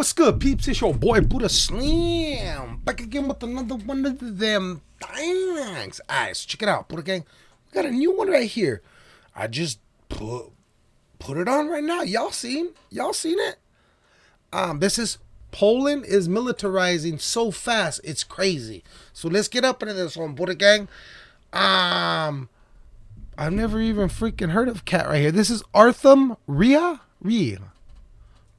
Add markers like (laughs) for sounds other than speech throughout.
What's good, peeps? It's your boy Buddha Slim. Back again with another one of them things. Alright, so check it out, Buddha Gang. We got a new one right here. I just put put it on right now. Y'all seen? Y'all seen it? Um, this is Poland is militarizing so fast, it's crazy. So let's get up into this one, Buddha Gang. Um, I've never even freaking heard of cat right here. This is Artham Ria Ria.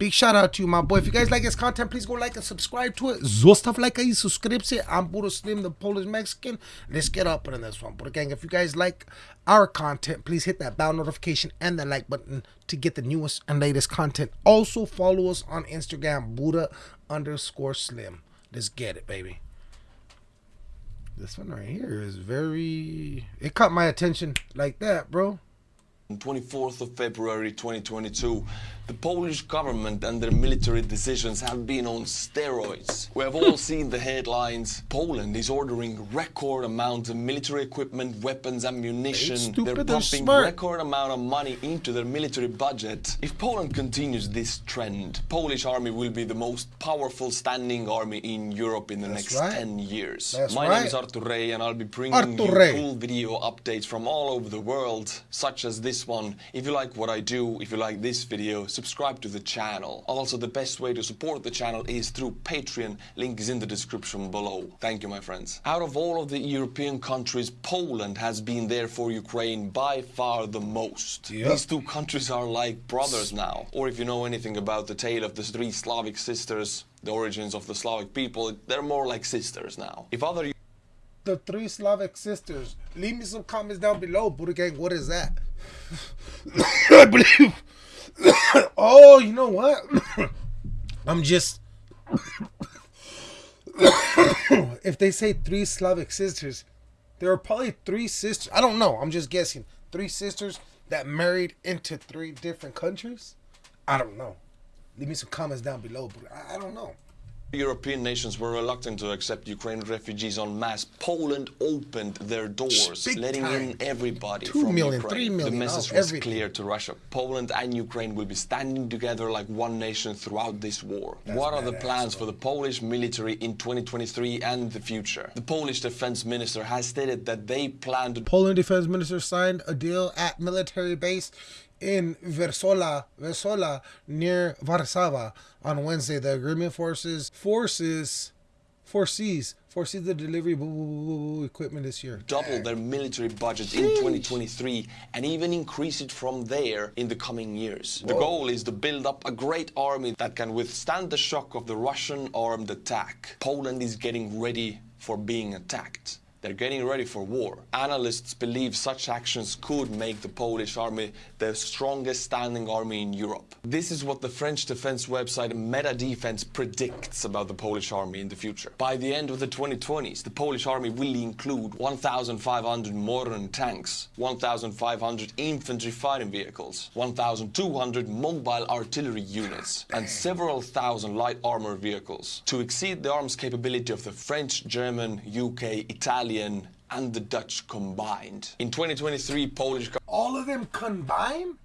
Big shout out to you, my boy. If you guys like his content, please go like and subscribe to it. Zostaw like and subscribe. I'm Buddha Slim, the Polish Mexican. Let's get up in this one. Buddha Gang, if you guys like our content, please hit that bell notification and the like button to get the newest and latest content. Also, follow us on Instagram, Buddha underscore Slim. Let's get it, baby. This one right here is very... It caught my attention like that, bro. 24th of February 2022, the Polish government and their military decisions have been on steroids. We have all seen the headlines. Poland is ordering record amounts of military equipment, weapons, ammunition. They're pumping smart. record amount of money into their military budget. If Poland continues this trend, Polish army will be the most powerful standing army in Europe in the That's next right. 10 years. That's My right. name is Artur Rehi and I'll be bringing Artur you Rey. cool video updates from all over the world, such as this one. If you like what I do, if you like this video, subscribe to the channel. Also, the best way to support the channel is through Patreon. Link is in the description below. Thank you, my friends. Out of all of the European countries, Poland has been there for Ukraine by far the most. Yep. These two countries are like brothers now. Or if you know anything about the tale of the three Slavic sisters, the origins of the Slavic people, they're more like sisters now. If other the three Slavic sisters. Leave me some comments down below, Buddha Gang. What is that? (coughs) I believe. (coughs) oh, you know what? (coughs) I'm just. if they say three Slavic sisters, there are probably three sisters. I don't know. I'm just guessing. Three sisters that married into three different countries. I don't know. Leave me some comments down below, but I I don't know. European nations were reluctant to accept Ukrainian refugees en masse. Poland opened their doors, Big letting time. in everybody Two from million, Ukraine. three million, the message oh, was everything. clear to Russia. Poland and Ukraine will be standing together like one nation throughout this war. That's what are the plans for the Polish military in 2023 and the future? The Polish defense minister has stated that they plan to Poland defense minister signed a deal at military base in Versola, Versola near Warsaw on Wednesday. The agreement forces forces foresees foresees the delivery of equipment this year. double their military budget in 2023 and even increase it from there in the coming years. The goal is to build up a great army that can withstand the shock of the Russian armed attack. Poland is getting ready for being attacked. They're getting ready for war. Analysts believe such actions could make the Polish army the strongest standing army in Europe. This is what the French defense website Meta Defense predicts about the Polish army in the future. By the end of the 2020s, the Polish army will include 1,500 modern tanks, 1,500 infantry fighting vehicles, 1,200 mobile artillery units, and several thousand light armor vehicles to exceed the arms capability of the French, German, UK, Italian, and the Dutch combined. In 2023, Polish All of them combined?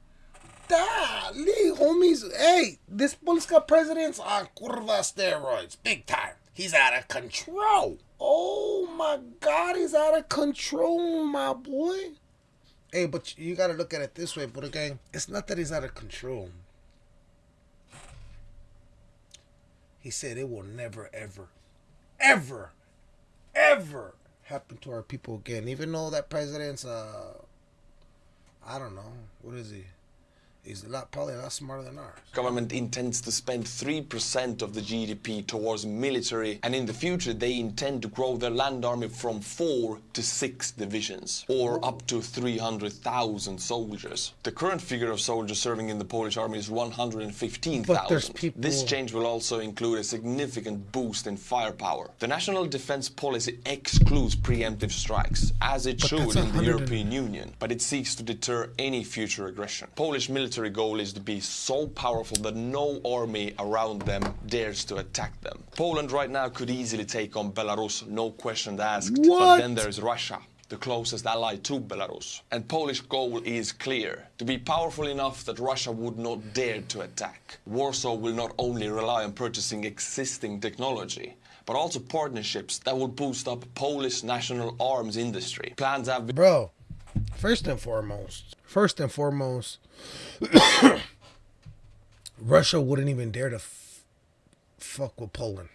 Dali, homies. Hey, this Polska president's on curva steroids. Big time. He's out of control. Oh my God, he's out of control, my boy. Hey, but you gotta look at it this way, Buddha Gang. It's not that he's out of control. He said it will never, ever, ever, ever happen to our people again. Even though that president's uh I don't know. What is he? He's a lot, probably a lot smarter than ours. government intends to spend 3% of the GDP towards military, and in the future they intend to grow their land army from 4 to 6 divisions, or up to 300,000 soldiers. The current figure of soldiers serving in the Polish army is But there's 115,000. people- This change will also include a significant boost in firepower. The national defense policy excludes preemptive strikes, as it But should in the European Union, but it seeks to deter any future aggression. Polish military goal is to be so powerful that no army around them dares to attack them. Poland right now could easily take on Belarus, no questions asked. But then there's Russia. the closest ally to Belarus. And Polish goal is clear, to be powerful enough that Russia would not dare to attack. Warsaw will not only rely on purchasing existing technology, but also partnerships that will boost up Polish national arms industry. Plans have been Bro, first and foremost, first and foremost, (coughs) Russia wouldn't even dare to f- fuck with Poland.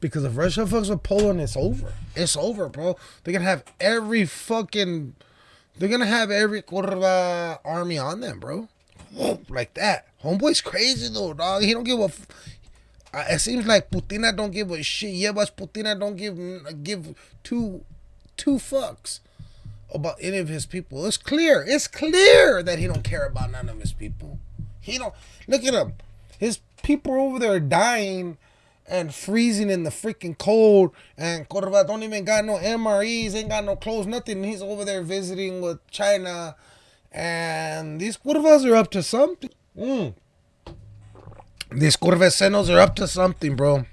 Because if Russia fucks with Poland, it's over. It's over, bro. They're gonna have every fucking. They're gonna have every Kurva army on them, bro. (sniffs) Like that. Homeboy's crazy though, dog. He don't give a. F- it seems like Putina don't give a shit. Yeah, but Putina don't give give two two fucks about any of his people. It's clear. It's clear that he don't care about none of his people. He don't look at him. His people over there dying and freezing in the freaking cold. And Corva don't even got no MREs, ain't got no clothes, nothing. He's over there visiting with China. And these Curvas are up to something. Mm. These Curvesenos are up to something, bro.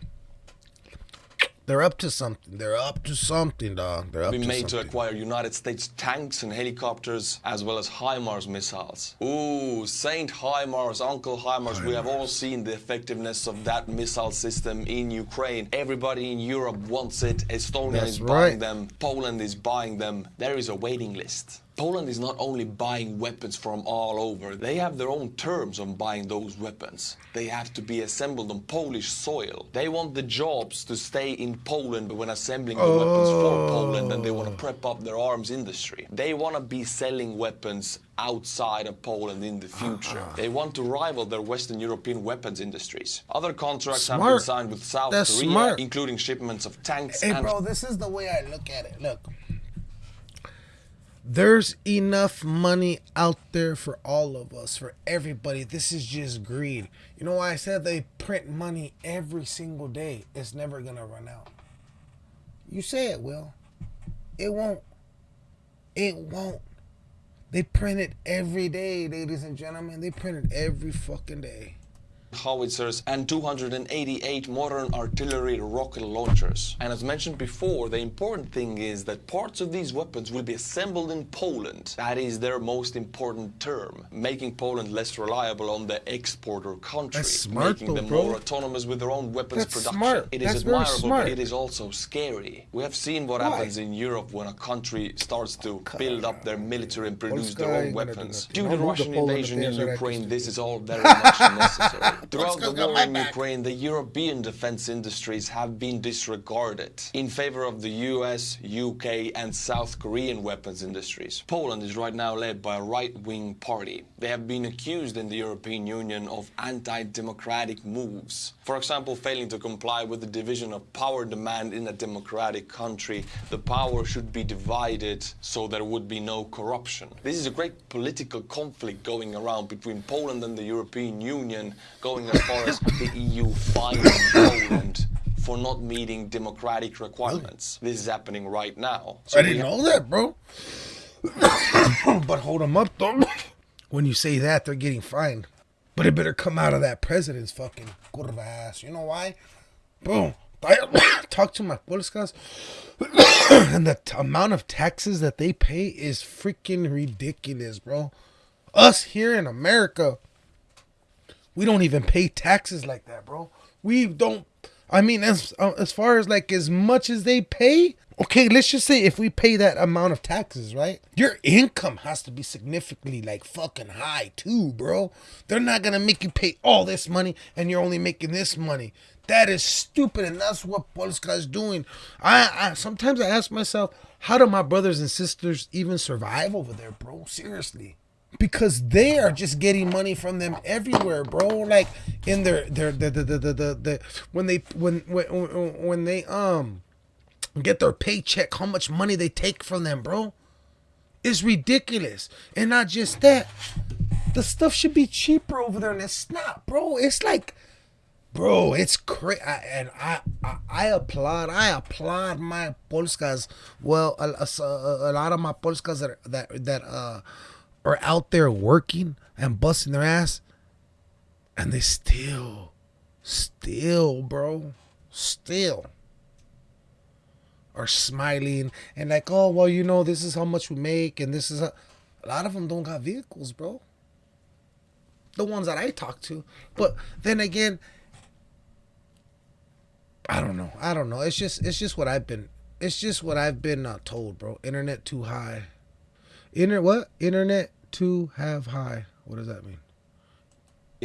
They're up to something. They're up to something, dog. They're up been to made to acquire United States tanks and helicopters, as well as HIMARS missiles. Ooh, Saint HIMARS, Uncle HIMARS. We have all seen the effectiveness of that missile system in Ukraine. Everybody in Europe wants it. Estonia That's is right. buying them. Poland is buying them. There is a waiting list. Poland is not only buying weapons from all over, they have their own terms on buying those weapons. They have to be assembled on Polish soil. They want the jobs to stay in Poland when assembling the weapons for Poland and they want to oh. prep up their arms industry. They want to be selling weapons outside of Poland in the future. Uh-huh. They want to rival their Western European weapons industries. Other contracts have been signed with South That's Korea, smart. including shipments of tanks Hey, and bro, this is the way I look at it. Look, there's enough money out there for all of us, for everybody. This is just greed. You know why I said they print money every single day? It's never gonna run out. You say it will. It won't. It won't. They print it every day, ladies and gentlemen. They print it every fucking day. Howitzers and 288 modern artillery rocket launchers. And as mentioned before, the important thing is that parts of these weapons will be assembled in Poland. That is their most important term, making Poland less reliable on the exporter country, smart making them bro. more autonomous with their own weapons That's production. smart. It is That's admirable, smart. but it is also scary. We have seen what Why? happens in Europe when a country starts to build up their military and produce Polska their own ain't gonna do weapons. Due to the Russian invasion in Ukraine, this is all very much (laughs) unnecessary. (laughs) Throughout the war in. Ukraine, the European defense industries have been disregarded in favor of the US, UK, and South Korean weapons industries. Poland is right now led by a right wing party. They have been accused in the European Union of anti democratic moves. For example, failing to comply with the division of power demand in a democratic country. The power should be divided so there would be no corruption. This is a great political conflict going around between Poland and the European Union, going as far as the EU fining Poland for not meeting democratic requirements. This is happening right now. So I didn't know that, bro. (coughs) but hold them up, though. (coughs) When you say that, they're getting fined. But it better come out of that president's fucking curva ass. You know why? Boom. (coughs) Talk to my polskas, (coughs) and the t- amount of taxes that they pay is freaking ridiculous, bro. Us here in America, we don't even pay taxes like that, bro. We don't. I mean, as uh, as far as like as much as they pay, okay. Let's just say if we pay that amount of taxes, right? Your income has to be significantly like fucking high too, bro. They're not gonna make you pay all this money and you're only making this money. That is stupid, and that's what Polska is doing. I, I sometimes I ask myself, how do my brothers and sisters even survive over there, bro? Seriously because they are just getting money from them everywhere, bro. Like in their their the the the the, when they when when when they um get their paycheck, how much money they take from them, bro. It's ridiculous. And not just that. The stuff should be cheaper over there and it's not, bro. It's like bro it's crazy and I, I i applaud i applaud my polskas well a, a, a lot of my polskas that that that uh are out there working and busting their ass and they still still bro still are smiling and like, oh well, you know, this is how much we make, and this is a, a lot of them don't got vehicles, bro. The ones that I talk to, but then again, I don't know. I don't know. It's just it's just what I've been. It's just what I've been uh, told, bro. Internet too high. Internet what? Internet too have high. What does that mean?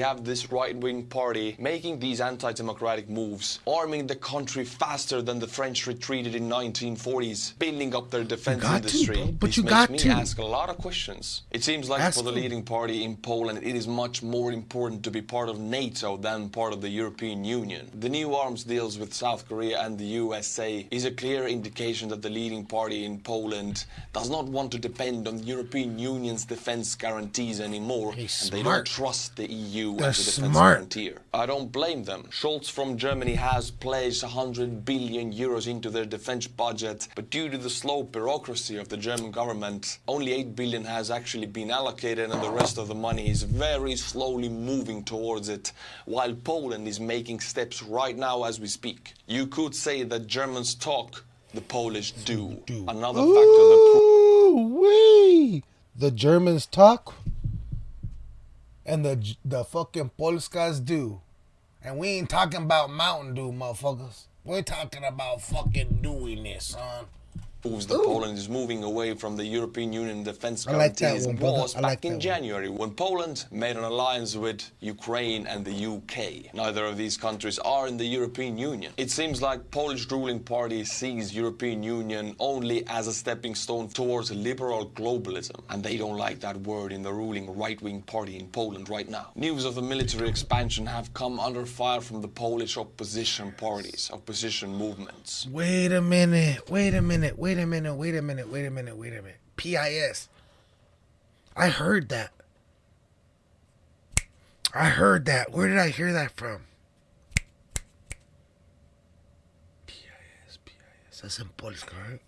You have this right-wing party making these anti-democratic moves, arming the country faster than the French retreated in 1940s, building up their defense to, industry. bro. But this you makes got me to. ask a lot of questions. It seems like Ask for the leading party in Poland, it is much more important to be part of NATO than part of the European Union. The new arms deals with South Korea and the USA is a clear indication that the leading party in Poland does not want to depend on the European Union's defense guarantees anymore, He's and they smart. don't trust the EU They're as a defense smart. guarantor. I don't blame them. Scholz from Germany has placed 100 billion euros into their defense budget, but due to the slow bureaucracy of the German government, only 8 billion has actually been allocated and the rest of the money is very slowly moving towards it, while Poland is making steps right now as we speak. You could say that Germans talk, the Polish do. Another factor that wee. The Germans talk, and the the fucking Polskas do, and we ain't talking about Mountain Dew, motherfuckers. We're talking about fucking doing this, son. Proves that Poland is moving away from the European Union defense I like guarantees one, was I back like that in one. January when Poland made an alliance with Ukraine and the UK. Neither of these countries are in the European Union. It seems like Polish ruling party sees European Union only as a stepping stone towards liberal globalism, and they don't like that word in the ruling right-wing party in Poland right now. News of the military expansion have come under fire from the Polish opposition parties, opposition movements. Wait a minute. Wait a minute. Wait a minute. Wait a minute. Wait a minute. Wait a minute. PIS. I heard that. I heard that. Where did I hear that from? PIS, PIS. That's in Polska, right?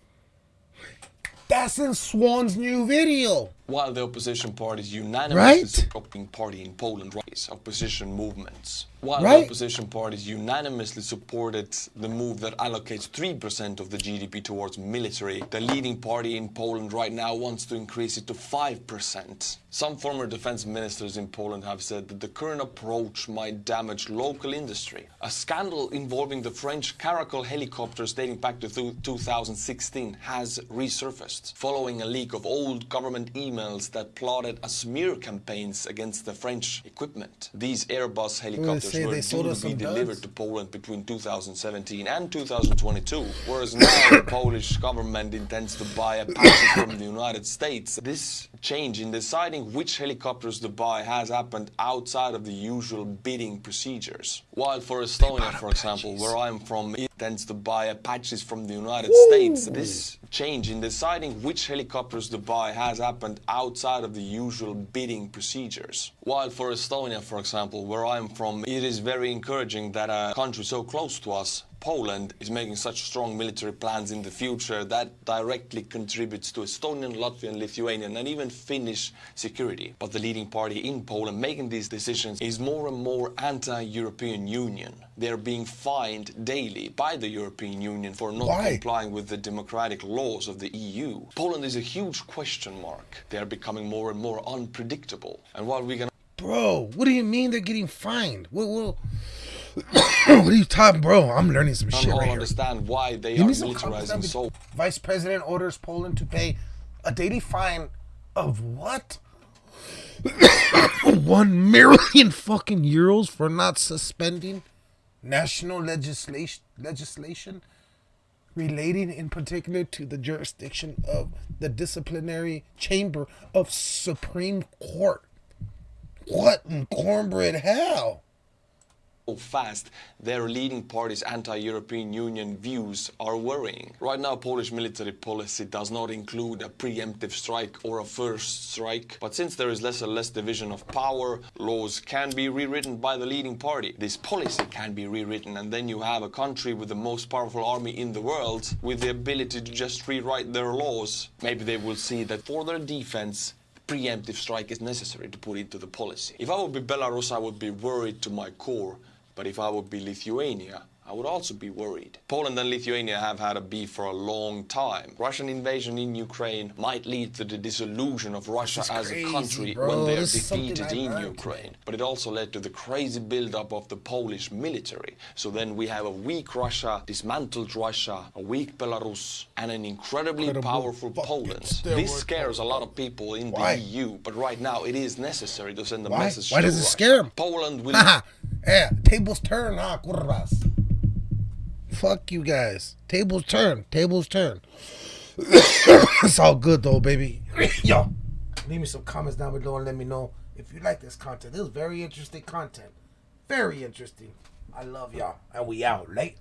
That's in Swan's new video. While the opposition parties unanimously Right? supporting party in Poland rise opposition movements. While Right. the opposition parties unanimously supported the move that allocates 3% of the GDP towards military, the leading party in Poland right now wants to increase it to 5%. Some former defense ministers in Poland have said that the current approach might damage local industry. A scandal involving the French Caracal helicopters dating back to thu- 2016 has resurfaced following a leak of old government emails that plotted a smear campaigns against the French equipment. These Airbus helicopters were due to be delivered duds? to Poland between 2017 and 2022, whereas now the Polish government intends to buy a package from the United States. This change in deciding which helicopters to buy has happened outside of the usual bidding procedures. While for Estonia, for example, where I'm from, it tends to buy Apaches from the United States. This change in deciding which helicopters to buy has happened outside of the usual bidding procedures. While for Estonia, for example, where I'm from, it is very encouraging that a country so close to us Poland is making such strong military plans in the future that directly contributes to Estonian, Latvian, Lithuanian, and even Finnish security. But the leading party in Poland making these decisions is more and more anti-European Union. They're being fined daily by the European Union for not Why? complying with the democratic laws of the EU. Poland is a huge question mark. They are becoming more and more unpredictable. And while we can Bro, what do you mean they're getting fined? What, what, what are you talking, bro? I'm learning some shit all right here. understand why they Give are militarizing so Vice President orders Poland to pay a daily fine of what? (coughs) One million fucking euros for not suspending national legislation legislation relating in particular to the jurisdiction of the disciplinary chamber of Supreme Court. What in cornbread hell? Fast, their leading party's anti-European Union views are worrying. Right now, Polish military policy does not include a preemptive strike or a first strike, but since there is less and less division of power, laws can be rewritten by the leading party. This policy can be rewritten, and then you have a country with the most powerful army in the world with the ability to just rewrite their laws. Maybe they will see that for their defense, preemptive strike is necessary to put into the policy. If I would be Belarus, I would be worried to my core. But if I would be Lithuania, I would also be worried. Poland and Lithuania have had a beef for a long time. Russian invasion in Ukraine might lead to the dissolution of Russia as crazy, a country bro. when is something defeated in learned Ukraine. But it also led to the crazy buildup of the Polish military. So then we have a weak Russia, dismantled Russia, a weak Belarus, and an incredibly Incredible powerful Poland. This scares a lot of people in Why? the EU, but right now it is necessary to send a Why? message Why does it scare 'em? Poland will. (laughs) yeah, tables turn, ah, huh, curvas. Fuck you guys. Tables turn. Tables turn. (coughs) it's all good though, baby. (coughs) Yo, leave me some comments down below and let me know if you like this content. This is very interesting content. Very interesting. I love y'all. And we out late.